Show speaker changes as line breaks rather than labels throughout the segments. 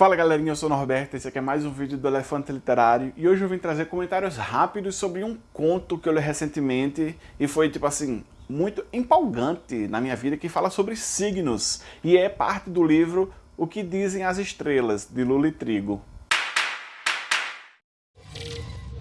Fala galerinha, eu sou o Norberto, esse aqui é mais um vídeo do Elefante Literário e hoje eu vim trazer comentários rápidos sobre um conto que eu li recentemente e foi tipo assim, muito empolgante na minha vida que fala sobre signos e é parte do livro O que Dizem as Estrelas, de Lula Trigo.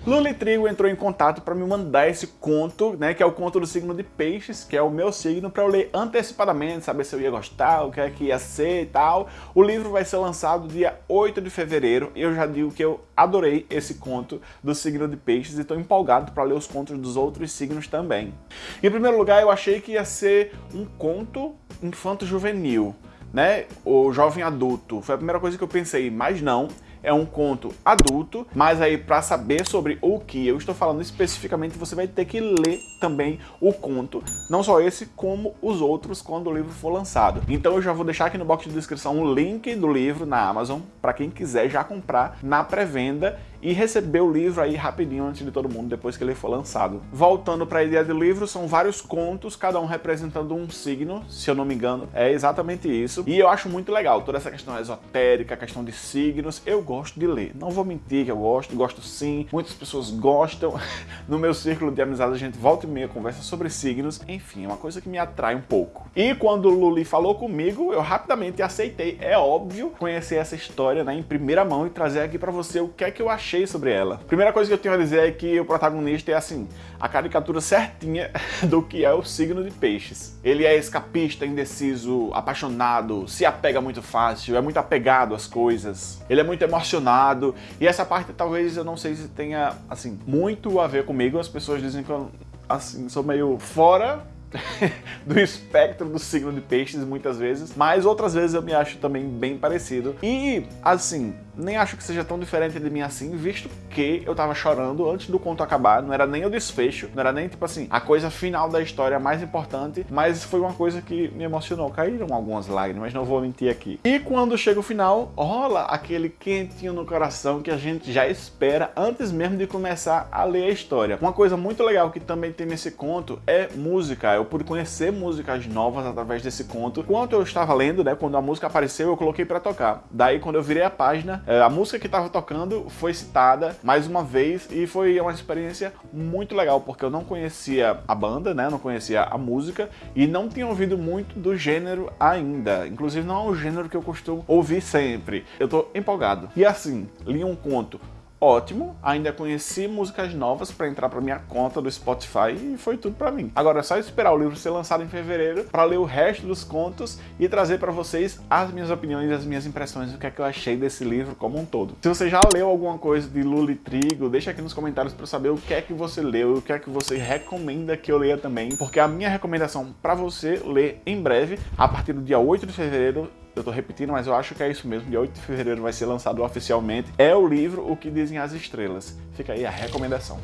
Lula Trigo entrou em contato para me mandar esse conto, né, que é o conto do signo de peixes, que é o meu signo, para eu ler antecipadamente, saber se eu ia gostar, o que é que ia ser e tal. O livro vai ser lançado dia 8 de fevereiro e eu já digo que eu adorei esse conto do signo de peixes e estou empolgado para ler os contos dos outros signos também. Em primeiro lugar, eu achei que ia ser um conto infanto-juvenil, né, o jovem adulto. Foi a primeira coisa que eu pensei, mas não é um conto adulto, mas aí para saber sobre o que eu estou falando especificamente, você vai ter que ler também o conto, não só esse, como os outros quando o livro for lançado. Então eu já vou deixar aqui no box de descrição o link do livro na Amazon, para quem quiser já comprar na pré-venda e receber o livro aí rapidinho antes de todo mundo, depois que ele for lançado. Voltando para a ideia do livro, são vários contos, cada um representando um signo, se eu não me engano, é exatamente isso. E eu acho muito legal, toda essa questão esotérica, questão de signos, eu gosto de ler. Não vou mentir que eu gosto, gosto sim, muitas pessoas gostam. No meu círculo de amizade a gente volta e meia conversa sobre signos, enfim, é uma coisa que me atrai um pouco. E quando o Luli falou comigo, eu rapidamente aceitei, é óbvio, conhecer essa história né, em primeira mão e trazer aqui para você o que é que eu achei sobre ela. Primeira coisa que eu tenho a dizer é que o protagonista é assim, a caricatura certinha do que é o signo de peixes. Ele é escapista, indeciso, apaixonado, se apega muito fácil, é muito apegado às coisas, ele é muito emocionado, e essa parte talvez eu não sei se tenha, assim, muito a ver comigo, as pessoas dizem que eu, assim, sou meio fora do espectro do signo de peixes muitas vezes, mas outras vezes eu me acho também bem parecido. E, assim, nem acho que seja tão diferente de mim assim, visto que eu tava chorando antes do conto acabar, não era nem o desfecho, não era nem, tipo assim, a coisa final da história mais importante, mas foi uma coisa que me emocionou, caíram algumas lágrimas, não vou mentir aqui. E quando chega o final, rola aquele quentinho no coração que a gente já espera antes mesmo de começar a ler a história. Uma coisa muito legal que também tem nesse conto é música, eu pude conhecer músicas novas através desse conto. Enquanto eu estava lendo, né, quando a música apareceu, eu coloquei para tocar. Daí, quando eu virei a página, é, a música que estava tocando foi citada mais uma vez e foi uma experiência muito legal, porque eu não conhecia a banda, né, não conhecia a música e não tinha ouvido muito do gênero ainda. Inclusive, não é o gênero que eu costumo ouvir sempre. Eu tô empolgado. E assim, li um conto ótimo, ainda conheci músicas novas para entrar para minha conta do Spotify e foi tudo para mim. Agora é só esperar o livro ser lançado em fevereiro para ler o resto dos contos e trazer para vocês as minhas opiniões e as minhas impressões, o que é que eu achei desse livro como um todo. Se você já leu alguma coisa de Lula e Trigo, deixa aqui nos comentários para saber o que é que você leu, o que é que você recomenda que eu leia também, porque a minha recomendação para você ler em breve, a partir do dia 8 de fevereiro, eu tô repetindo, mas eu acho que é isso mesmo, dia 8 de fevereiro vai ser lançado oficialmente, é o livro O que Dizem as Estrelas. Fica aí a recomendação.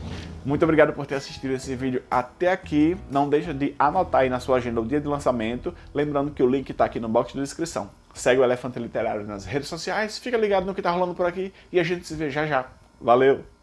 Muito obrigado por ter assistido esse vídeo até aqui. Não deixa de anotar aí na sua agenda o dia de lançamento, lembrando que o link tá aqui no box de descrição. Segue o Elefante Literário nas redes sociais, fica ligado no que tá rolando por aqui e a gente se vê já já. Valeu!